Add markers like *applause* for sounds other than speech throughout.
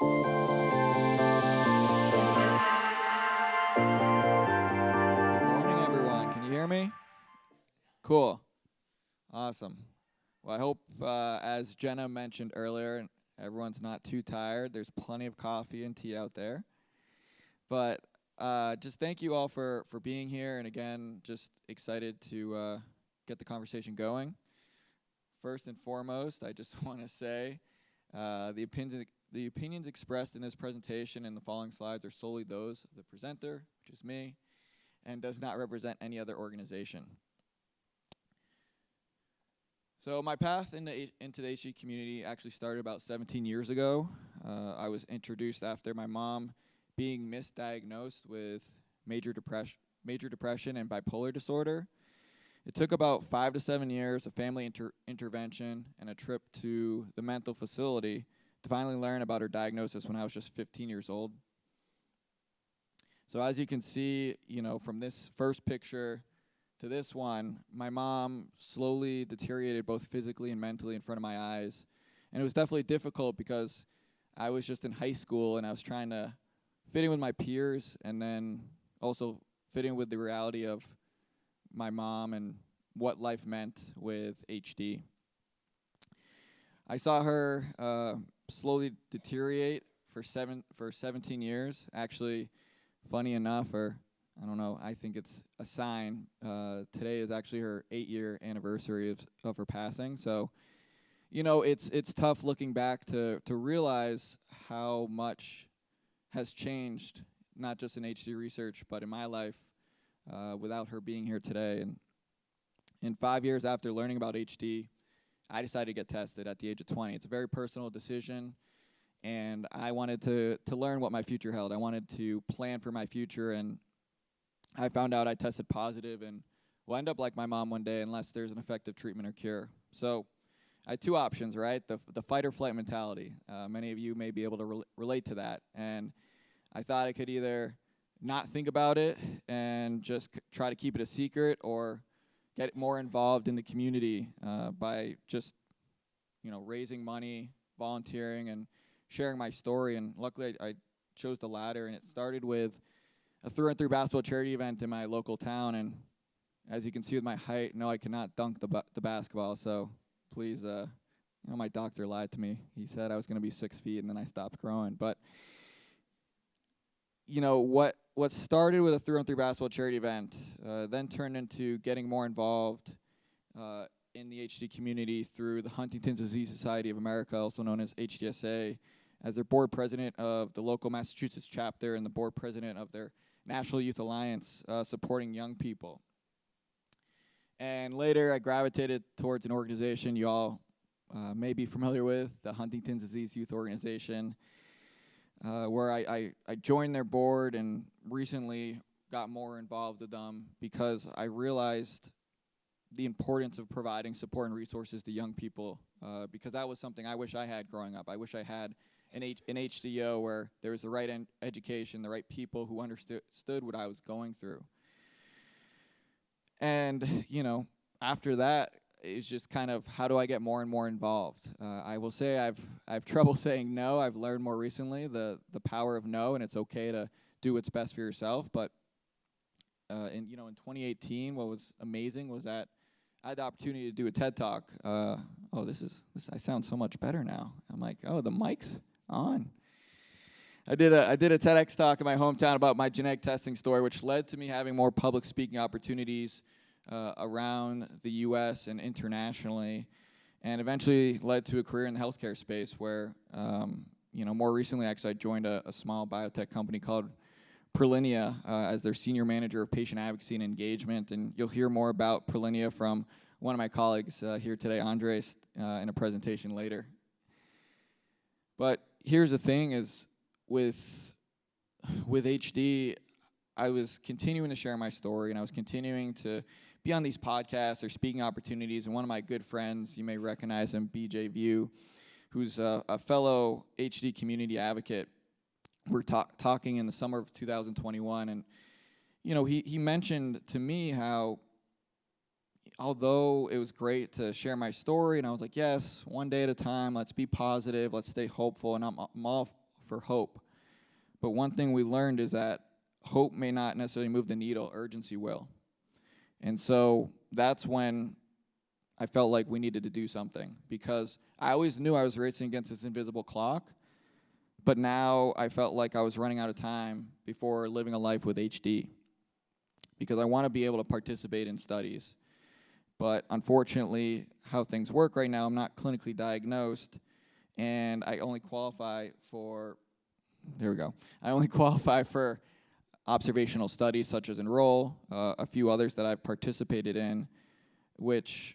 Good morning, everyone. Can you hear me? Cool. Awesome. Well, I hope, uh, as Jenna mentioned earlier, everyone's not too tired. There's plenty of coffee and tea out there. But uh, just thank you all for, for being here. And again, just excited to uh, get the conversation going. First and foremost, I just *laughs* want to say uh, the opinions the opinions expressed in this presentation and the following slides are solely those of the presenter, which is me, and does not represent any other organization. So my path into, into the HD community actually started about 17 years ago. Uh, I was introduced after my mom being misdiagnosed with major depression, major depression and bipolar disorder. It took about five to seven years of family inter intervention and a trip to the mental facility finally learn about her diagnosis when I was just 15 years old. So as you can see, you know, from this first picture to this one, my mom slowly deteriorated both physically and mentally in front of my eyes. And it was definitely difficult because I was just in high school and I was trying to fit in with my peers and then also fit in with the reality of my mom and what life meant with HD. I saw her uh, slowly deteriorate for seven for 17 years. Actually, funny enough, or I don't know, I think it's a sign. Uh, today is actually her eight-year anniversary of of her passing. So, you know, it's it's tough looking back to to realize how much has changed, not just in HD research, but in my life, uh, without her being here today. And in five years after learning about HD, I decided to get tested at the age of 20. It's a very personal decision, and I wanted to to learn what my future held. I wanted to plan for my future, and I found out I tested positive and will end up like my mom one day unless there's an effective treatment or cure. So I had two options, right? The the fight or flight mentality. Uh, many of you may be able to re relate to that, and I thought I could either not think about it and just try to keep it a secret, or get more involved in the community uh, by just, you know, raising money, volunteering, and sharing my story. And luckily, I, I chose the latter, and it started with a through and through basketball charity event in my local town. And as you can see with my height, no, I cannot dunk the ba the basketball. So please, uh, you know, my doctor lied to me. He said I was going to be six feet, and then I stopped growing. But you know what what started with a through and through basketball charity event uh, then turned into getting more involved uh, in the HD community through the Huntington's Disease Society of America, also known as HDSA, as their board president of the local Massachusetts chapter and the board president of their National Youth Alliance uh, supporting young people. And later I gravitated towards an organization you all uh, may be familiar with, the Huntington's Disease Youth Organization uh, where I, I, I joined their board and recently got more involved with them because I realized the importance of providing support and resources to young people uh, because that was something I wish I had growing up. I wish I had an, H an HDYO where there was the right education, the right people who understood what I was going through. And, you know, after that, is just kind of how do I get more and more involved. Uh, I will say I've I've trouble *laughs* saying no. I've learned more recently the the power of no, and it's okay to do what's best for yourself. But uh, in you know in 2018, what was amazing was that I had the opportunity to do a TED talk. Uh, oh, this is this. I sound so much better now. I'm like, oh, the mic's on. I did a I did a TEDx talk in my hometown about my genetic testing story, which led to me having more public speaking opportunities uh, around the U.S. and internationally, and eventually led to a career in the healthcare space where, um, you know, more recently actually I joined a, a small biotech company called Prilenia uh, as their senior manager of patient advocacy and engagement, and you'll hear more about Prilenia from one of my colleagues uh, here today, Andres, uh, in a presentation later. But here's the thing is with with HD, I was continuing to share my story and I was continuing to be on these podcasts or speaking opportunities. And one of my good friends, you may recognize him, BJ Viau, who's a, a fellow HD community advocate. We're talk talking in the summer of 2021, and you know, he he mentioned to me how although it was great to share my story, and I was like, yes, one day at a time, let's be positive, let's stay hopeful, and I'm, I'm all for hope. But one thing we learned is that hope may not necessarily move the needle, urgency will. And so that's when I felt like we needed to do something because I always knew I was racing against this invisible clock, but now I felt like I was running out of time before living a life with HD because I want to be able to participate in studies. But unfortunately, how things work right now, I'm not clinically diagnosed, and I only qualify for, there we go, I only *laughs* qualify for observational studies such as Enroll, uh, a few others that I've participated in, which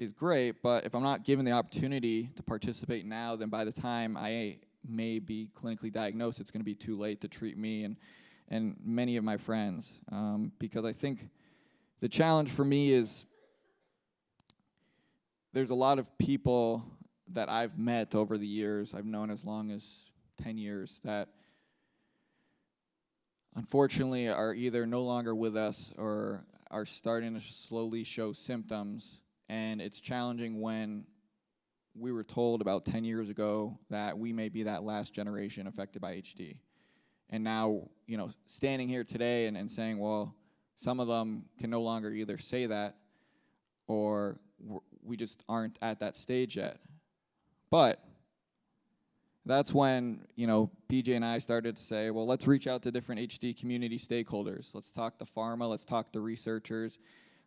is great, but if I'm not given the opportunity to participate now, then by the time I may be clinically diagnosed, it's going to be too late to treat me and, and many of my friends. Um, because I think the challenge for me is there's a lot of people that I've met over the years, I've known as long as 10 years, that unfortunately are either no longer with us or are starting to slowly show symptoms. And it's challenging when we were told about 10 years ago that we may be that last generation affected by HD. And now, you know, standing here today and, and saying, well, some of them can no longer either say that or we just aren't at that stage yet. But that's when you know BJ and I started to say, well, let's reach out to different HD community stakeholders. Let's talk to pharma. Let's talk to researchers.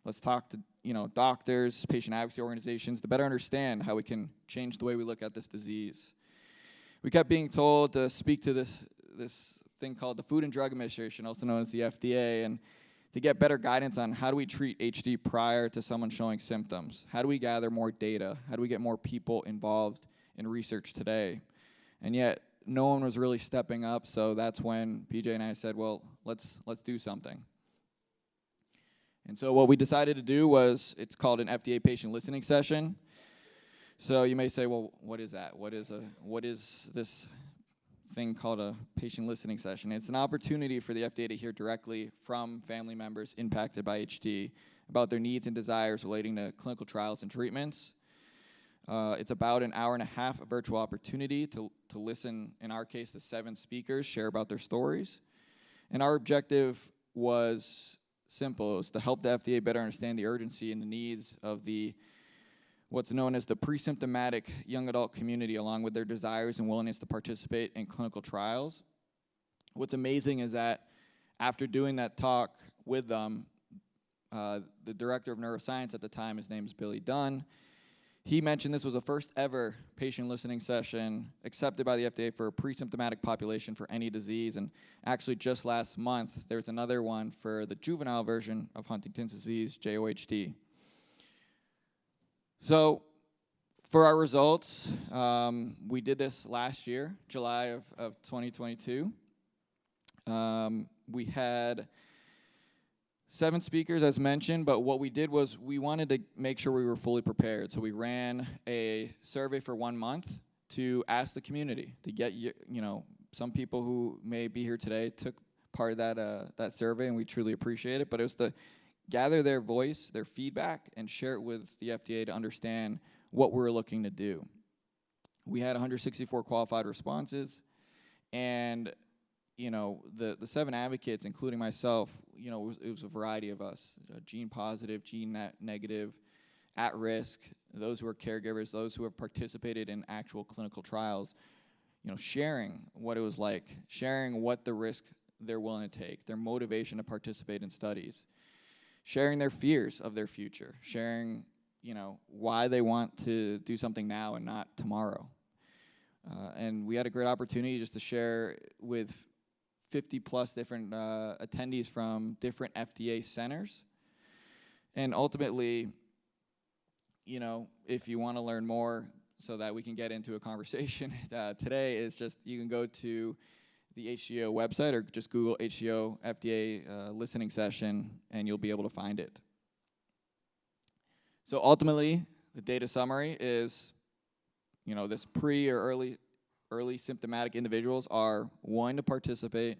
Let's talk to you know doctors, patient advocacy organizations to better understand how we can change the way we look at this disease. We kept being told to speak to this this thing called the Food and Drug Administration, also known as the FDA, and to get better guidance on how do we treat HD prior to someone showing symptoms. How do we gather more data? How do we get more people involved in research today? And yet no one was really stepping up. So that's when BJ and I said, well, let's let's do something. And so what we decided to do was it's called an FDA patient listening session. So you may say, well, what is that? What is a what is this thing called a patient listening session? It's an opportunity for the FDA to hear directly from family members impacted by HD about their needs and desires relating to clinical trials and treatments. Uh, it's about an hour and a half of virtual opportunity to, to listen, in our case, to seven speakers share about their stories. And our objective was simple. It was to help the FDA better understand the urgency and the needs of the what's known as the pre-symptomatic young adult community along with their desires and willingness to participate in clinical trials. What's amazing is that after doing that talk with them, uh, the director of neuroscience at the time, his name is Billy Dunn, he mentioned this was the first ever patient listening session accepted by the FDA for a pre-symptomatic population for any disease. And actually just last month, there was another one for the juvenile version of Huntington's disease, JOHD. So for our results, um, we did this last year, July of, of 2022. Um, we had seven speakers as mentioned, but what we did was we wanted to make sure we were fully prepared. So we ran a survey for one month to ask the community to get you, know, some people who may be here today took part of that uh, that survey, and we truly appreciate it. But it was to gather their voice, their feedback, and share it with the FDA to understand what we're looking to do. We had 164 qualified responses, and you know, the, the seven advocates, including myself, you know, it was, it was a variety of us, uh, gene positive, gene ne negative, at risk, those who are caregivers, those who have participated in actual clinical trials, you know, sharing what it was like, sharing what the risk they're willing to take, their motivation to participate in studies, sharing their fears of their future, sharing, you know, why they want to do something now and not tomorrow. Uh, and we had a great opportunity just to share with 50 plus different uh, attendees from different FDA centers. And ultimately, you know, if you want to learn more so that we can get into a conversation *laughs* uh, today is just you can go to the HDYO website or just Google HDYO FDA uh, listening session and you'll be able to find it. So ultimately, the data summary is, you know, this pre or early early symptomatic individuals are willing to participate,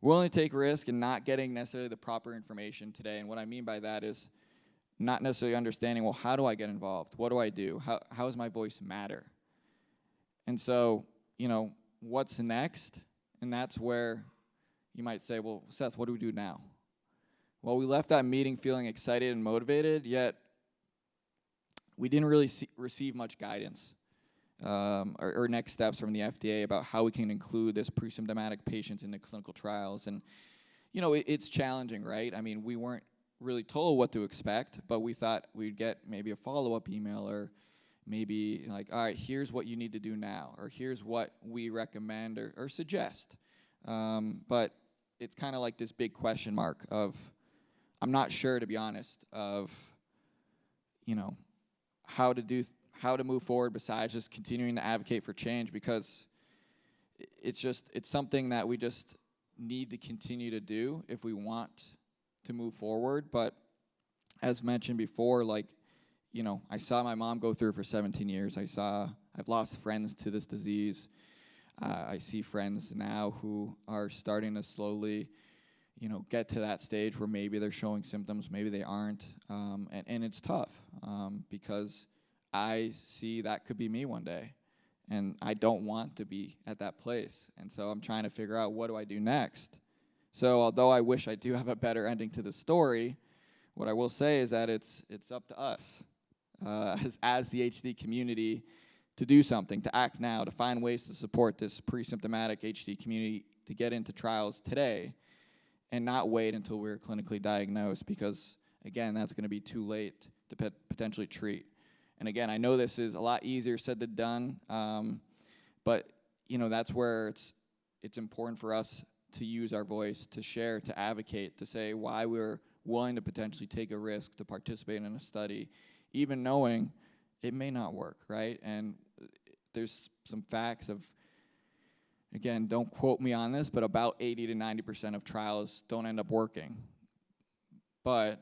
willing to take risk, and not getting necessarily the proper information today. And what I mean by that is not necessarily understanding, well, how do I get involved? What do I do? How, how does my voice matter? And so, you know, what's next? And that's where you might say, well, Seth, what do we do now? Well, we left that meeting feeling excited and motivated, yet we didn't really see, receive much guidance um, or, or, next steps from the FDA about how we can include this pre-symptomatic patients in the clinical trials. And, you know, it, it's challenging, right? I mean, we weren't really told what to expect, but we thought we'd get maybe a follow-up email or maybe like, all right, here's what you need to do now, or here's what we recommend or, or suggest. Um, but it's kind of like this big question mark of, I'm not sure, to be honest, of, you know, how to do how to move forward besides just continuing to advocate for change because it's just it's something that we just need to continue to do if we want to move forward. But as mentioned before like you know i saw my mom go through for 17 years. I saw i've lost friends to this disease. Uh, i see friends now who are starting to slowly you know get to that stage where maybe they're showing symptoms maybe they aren't. Um, and, and it's tough um, because I see that could be me one day. And I don't want to be at that place. And so I'm trying to figure out what do I do next. So although I wish I do have a better ending to the story, what I will say is that it's it's up to us uh, *laughs* as, as the HD community to do something, to act now, to find ways to support this pre-symptomatic HD community to get into trials today and not wait until we're clinically diagnosed because, again, that's going to be too late to potentially treat. And again, I know this is a lot easier said than done, um, but you know that's where it's it's important for us to use our voice, to share, to advocate, to say why we're willing to potentially take a risk to participate in a study, even knowing it may not work, right? And there's some facts of again, don't quote me on this, but about 80 to 90% of trials don't end up working. But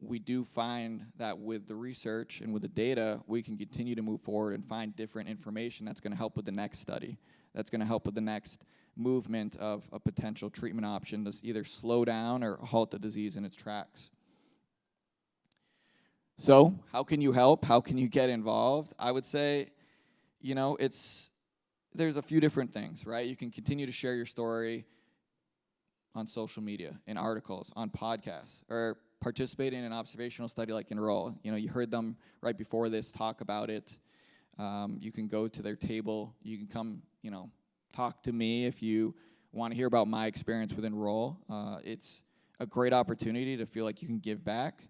we do find that with the research and with the data, we can continue to move forward and find different information that's going to help with the next study, that's going to help with the next movement of a potential treatment option to either slow down or halt the disease in its tracks. So, how can you help? How can you get involved? I would say, you know, it's there's a few different things, right? You can continue to share your story on social media, in articles, on podcasts, or participate in an observational study like Enroll. You know, you heard them right before this talk about it. Um, you can go to their table. You can come, you know, talk to me if you want to hear about my experience with Enroll. Uh, it's a great opportunity to feel like you can give back.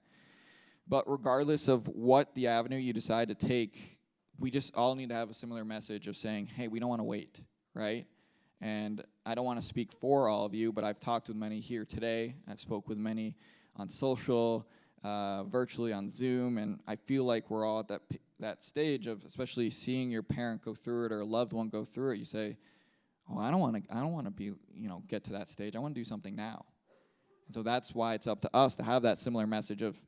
But regardless of what the avenue you decide to take, we just all need to have a similar message of saying, hey, we don't want to wait, right? And I don't want to speak for all of you, but I've talked with many here today. I've spoke with many on social, uh, virtually on Zoom, and I feel like we're all at that that stage of especially seeing your parent go through it or a loved one go through it. You say, "Oh, I don't want to. I don't want to be, you know, get to that stage. I want to do something now." And so that's why it's up to us to have that similar message of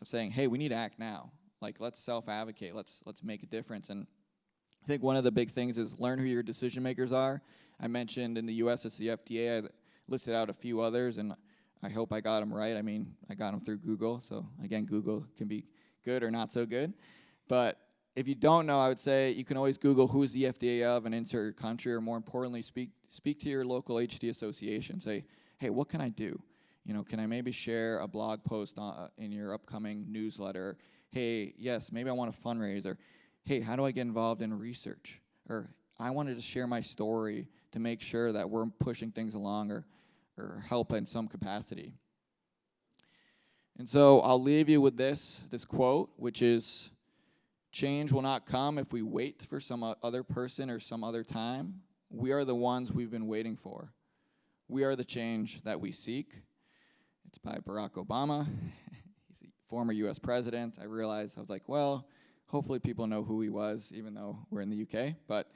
of saying, "Hey, we need to act now. Like, let's self-advocate. Let's let's make a difference." And I think one of the big things is learn who your decision makers are. I mentioned in the U.S. it's the FDA. I listed out a few others, and I hope I got them right. I mean, I got them through Google, so again, Google can be good or not so good. But if you don't know, I would say you can always Google who's the FDA of and insert your country, or more importantly, speak speak to your local HD association. Say, hey, what can I do? You know, can I maybe share a blog post on, uh, in your upcoming newsletter? Hey, yes, maybe I want a fundraiser. hey, how do I get involved in research? Or I wanted to share my story to make sure that we're pushing things along, or or help in some capacity. And so I'll leave you with this, this quote, which is change will not come if we wait for some other person or some other time. We are the ones we've been waiting for. We are the change that we seek. It's by Barack Obama. *laughs* He's a former US president. I realized I was like, well, hopefully people know who he was, even though we're in the UK. But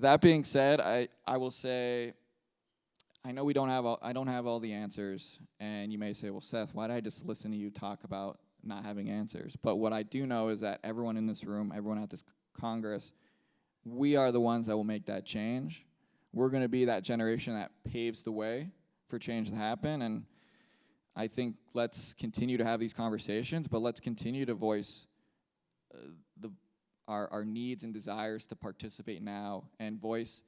that being said, I, I will say I know we don't have all, I don't have all the answers, and you may say, well, Seth, why did I just listen to you talk about not having answers? But what I do know is that everyone in this room, everyone at this Congress, we are the ones that will make that change. We're going to be that generation that paves the way for change to happen, and I think let's continue to have these conversations, but let's continue to voice uh, the our, our needs and desires to participate now and voice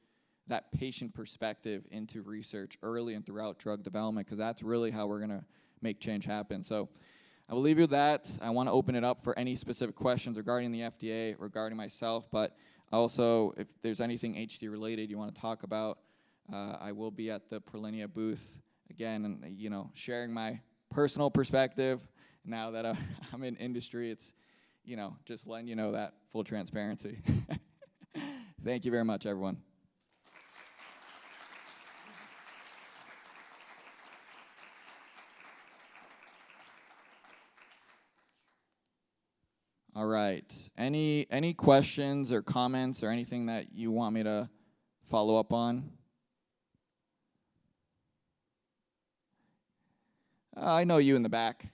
that patient perspective into research early and throughout drug development because that's really how we're going to make change happen. So I will leave you with that. I want to open it up for any specific questions regarding the FDA, regarding myself, but also if there's anything HD related you want to talk about, uh, I will be at the Prilenia booth again and you know sharing my personal perspective now that uh, *laughs* I'm in industry. It's you know just letting you know that full transparency. *laughs* Thank you very much, everyone. All right. Any any questions or comments or anything that you want me to follow up on? Uh, I know you in the back.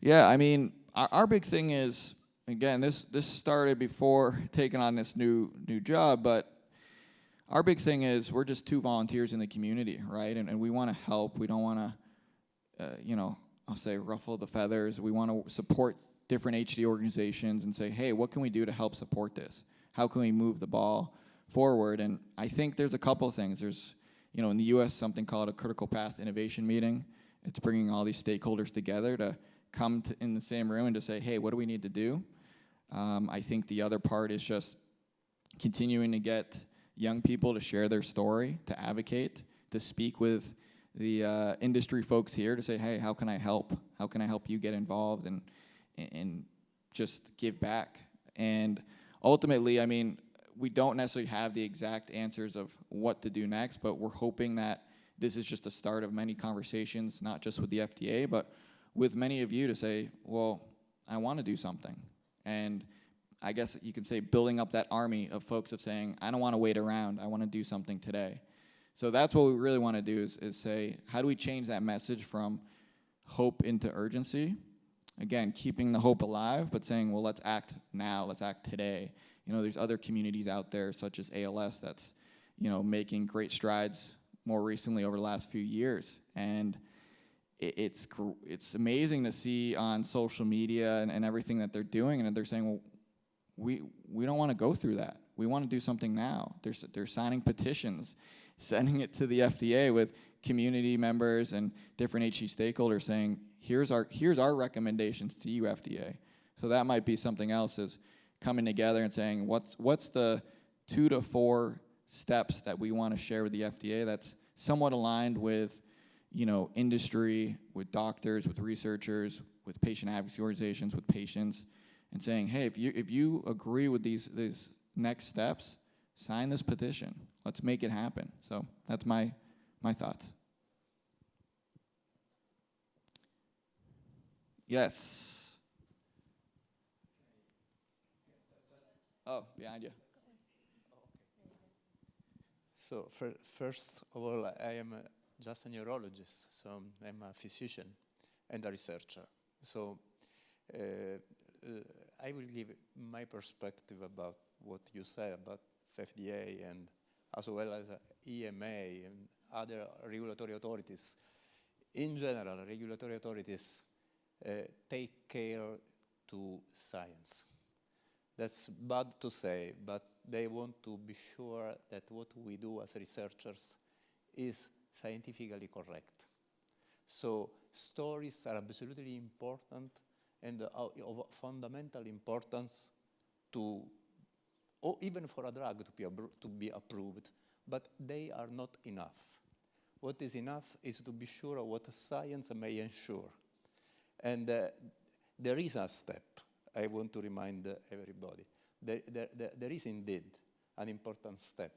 Yeah, I mean, our, our big thing is again, this this started before taking on this new new job, but our big thing is we're just two volunteers in the community, right? And, and we want to help. We don't want to, uh, you know, I'll say ruffle the feathers. We want to support different HD organizations and say, hey, what can we do to help support this? How can we move the ball forward? And I think there's a couple things. There's, you know, in the U.S. something called a critical path innovation meeting. It's bringing all these stakeholders together to come to in the same room and to say, hey, what do we need to do? Um, I think the other part is just continuing to get young people to share their story, to advocate, to speak with the uh, industry folks here to say, hey, how can I help? How can I help you get involved and, and just give back? And ultimately, I mean, we don't necessarily have the exact answers of what to do next, but we're hoping that this is just the start of many conversations, not just with the FDA, but with many of you to say, well, I want to do something. And I guess you can say building up that army of folks of saying, I don't want to wait around, I want to do something today. So that's what we really want to do is, is say, how do we change that message from hope into urgency? Again, keeping the hope alive, but saying, well, let's act now, let's act today. You know, there's other communities out there, such as ALS, that's, you know, making great strides more recently over the last few years. And it, it's, it's amazing to see on social media and, and everything that they're doing, and they're saying, well, we, we don't want to go through that. We want to do something now. They're, they're signing petitions, *laughs* sending it to the FDA with community members and different HD stakeholders saying, here's our, here's our recommendations to you, FDA. So that might be something else is coming together and saying, what's, what's the two to four steps that we want to share with the FDA that's somewhat aligned with you know, industry, with doctors, with researchers, with patient advocacy organizations, with patients, and saying, hey, if you, if you agree with these, these next steps, sign this petition. Let's make it happen. So that's my, my thoughts. Yes. Oh, behind you. So first of all, I am a, just a neurologist, so I'm a physician and a researcher. So uh, uh, I will give my perspective about what you say about FDA and as well as EMA and other regulatory authorities. In general, regulatory authorities uh, take care to science. That's bad to say, but they want to be sure that what we do as researchers is scientifically correct. So stories are absolutely important and uh, of fundamental importance to, or even for a drug to be, to be approved, but they are not enough. What is enough is to be sure of what science may ensure. And uh, there is a step, I want to remind uh, everybody. There, there, there, is indeed an important step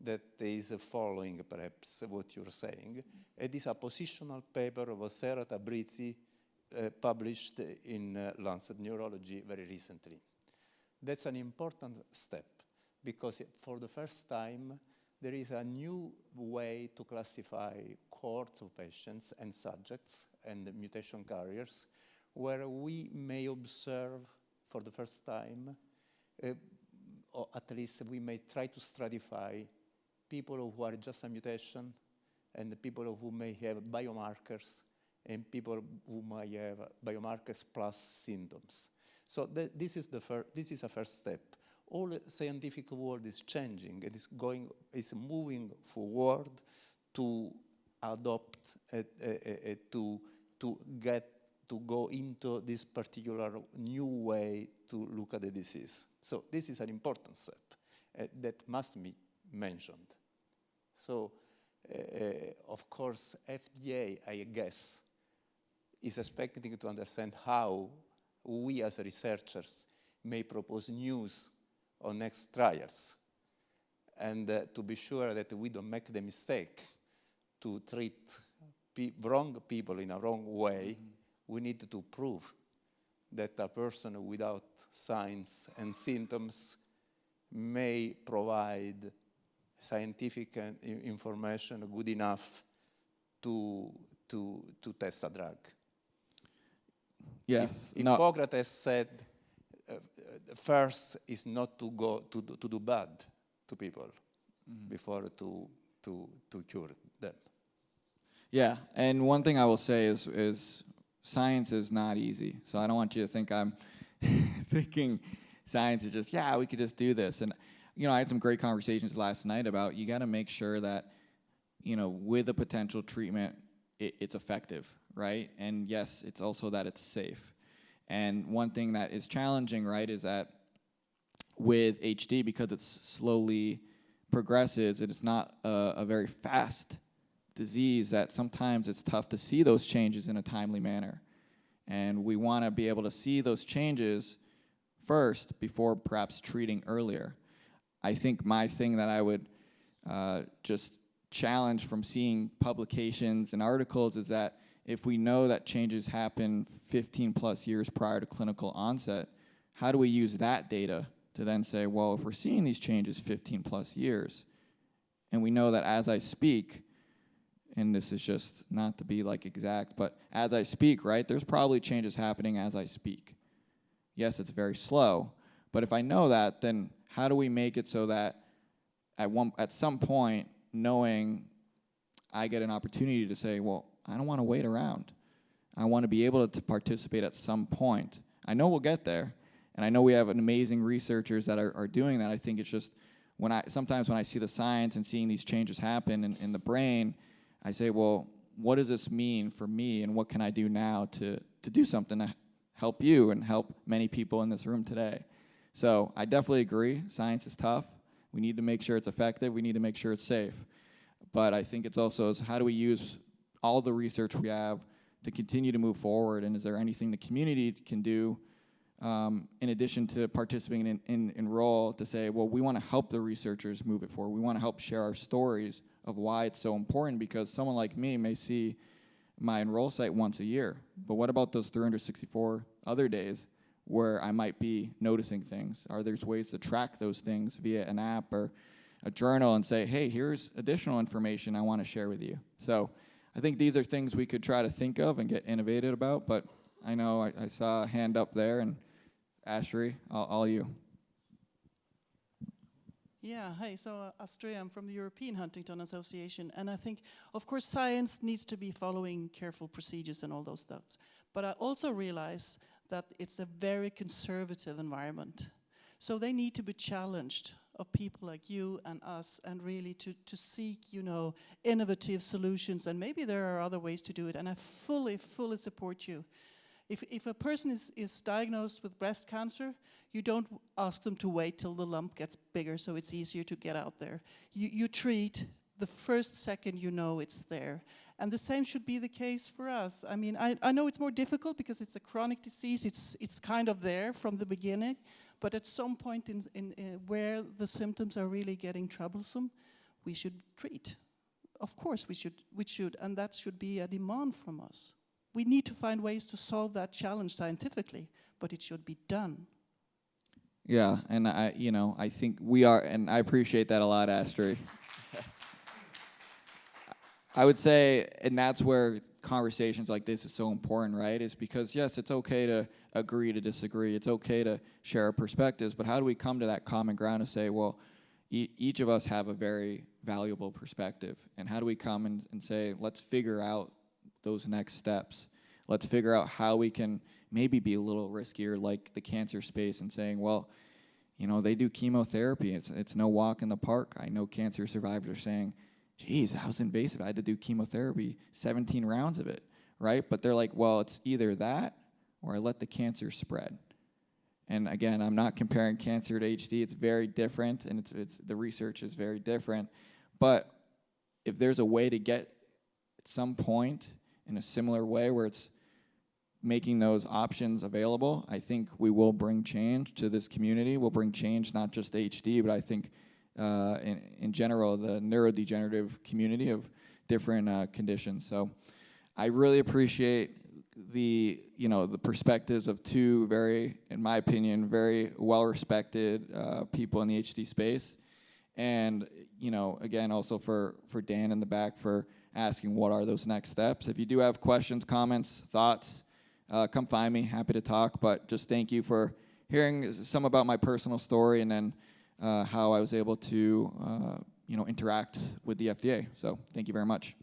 that is following perhaps what you're saying. It is a positional paper of Sarah Tabrizi published in uh, Lancet Neurology very recently. That's an important step because for the first time there is a new way to classify cohorts of patients and subjects and mutation carriers where we may observe for the first time, uh, or at least we may try to stratify people who are just a mutation and the people who may have biomarkers and people who might have biomarkers plus symptoms. So th this is the. This is a first step. All the scientific world is changing. It is going. Is moving forward to adopt uh, uh, uh, to to get to go into this particular new way to look at the disease. So this is an important step uh, that must be mentioned. So, uh, of course, FDA, I guess, is expecting to understand how we as researchers may propose news on next trials and uh, to be sure that we don't make the mistake to treat pe wrong people in a wrong way, mm -hmm. we need to prove that a person without signs and symptoms may provide scientific information good enough to, to, to test a drug. Yes. Hippocrates said, uh, first is not to go to do, to do bad to people mm before to, to, to cure them. Yeah, and one thing I will say is, is science is not easy. So I don't want you to think I'm *laughs* thinking science is just, yeah, we could just do this. And, you know, I had some great conversations last night about you got to make sure that, you know, with a potential treatment, it, it's effective, right? And yes, it's also that it's safe. And one thing that is challenging, right, is that with HD, because it's slowly progresses, it's not a, a very fast disease that sometimes it's tough to see those changes in a timely manner. And we want to be able to see those changes first before perhaps treating earlier. I think my thing that I would uh, just challenge from seeing publications and articles is that if we know that changes happen 15 plus years prior to clinical onset, how do we use that data to then say, well, if we're seeing these changes 15 plus years, and we know that as I speak, and this is just not to be like exact, but as I speak, right, there's probably changes happening as I speak. Yes, it's very slow, but if I know that, then how do we make it so that at one at some point, knowing I get an opportunity to say, well, I don't want to wait around. I want to be able to participate at some point. I know we'll get there, and I know we have amazing researchers that are, are doing that. I think it's just when I sometimes when I see the science and seeing these changes happen in, in the brain, I say, well, what does this mean for me and what can I do now to, to do something to help you and help many people in this room today? So I definitely agree, science is tough. We need to make sure it's effective. We need to make sure it's safe. But I think it's also is how do we use all the research we have to continue to move forward and is there anything the community can do um, in addition to participating in, in, in role to say, well, we want to help the researchers move it forward. We want to help share our stories of why it's so important because someone like me may see my enroll site once a year, but what about those 364 other days where I might be noticing things? Are there ways to track those things via an app or a journal and say, hey, here's additional information I want to share with you? So I think these are things we could try to think of and get innovative about, but I know I, I saw a hand up there, and Ashley, all, all you. Yeah, hey, so uh, Astrid, I'm from the European Huntington Association, and I think, of course, science needs to be following careful procedures and all those stuff. But I also realize that it's a very conservative environment. So they need to be challenged of people like you and us and really to, to seek, you know, innovative solutions. And maybe there are other ways to do it. And I fully, fully support you. If, if a person is, is diagnosed with breast cancer, you don't ask them to wait till the lump gets bigger so it's easier to get out there. You, you treat the first second you know it's there. And the same should be the case for us. I mean, I, I know it's more difficult because it's a chronic disease. It's, it's kind of there from the beginning. But at some point in, in, in where the symptoms are really getting troublesome, we should treat. Of course we should, we should, and that should be a demand from us. We need to find ways to solve that challenge scientifically, but it should be done. Yeah, and I, you know, I think we are, and I appreciate that a lot, Astrid. *laughs* I would say, and that's where conversations like this is so important, right? Is because yes, it's okay to agree to disagree. It's okay to share our perspectives, but how do we come to that common ground to say, well, e- each of us have a very valuable perspective. And how do we come and, and say, let's figure out those next steps? Let's figure out how we can maybe be a little riskier, like the cancer space, and saying, well, you know, they do chemotherapy. It's, it's no walk in the park. I know cancer survivors are saying, geez, that was invasive. I had to do chemotherapy, 17 rounds of it, right? But they're like, well, it's either that or I let the cancer spread. And again, I'm not comparing cancer to HD. It's very different, and it's, it's the research is very different. But if there's a way to get at some point in a similar way where it's making those options available, I think we will bring change to this community. We'll bring change not just HD, but I think uh, in, in general the neurodegenerative community of different uh, conditions. So I really appreciate the you know the perspectives of two very, in my opinion, very well respected uh, people in the HD space, and you know again also for for Dan in the back for asking what are those next steps. If you do have questions, comments, thoughts, uh, come find me. Happy to talk. But just thank you for hearing some about my personal story and then how I was able to uh, you know interact with the FDA. So thank you very much.